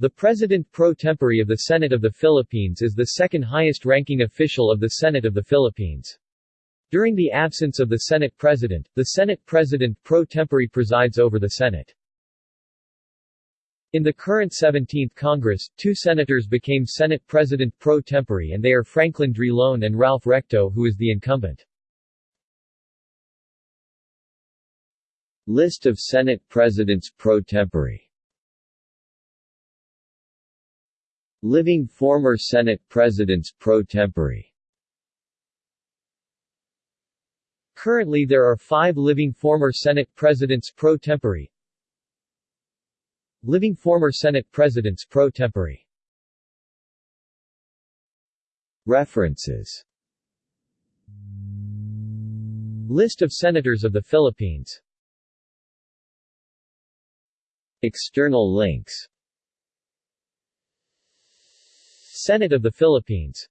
The President pro tempore of the Senate of the Philippines is the second highest-ranking official of the Senate of the Philippines. During the absence of the Senate President, the Senate President pro tempore presides over the Senate. In the current 17th Congress, two senators became Senate President pro tempore and they are Franklin Drilon and Ralph Recto who is the incumbent. List of Senate Presidents pro tempore Living former Senate Presidents pro tempore. Currently there are five living former Senate Presidents pro tempore. Living former Senate Presidents pro tempore. References. List of Senators of the Philippines. External links Senate of the Philippines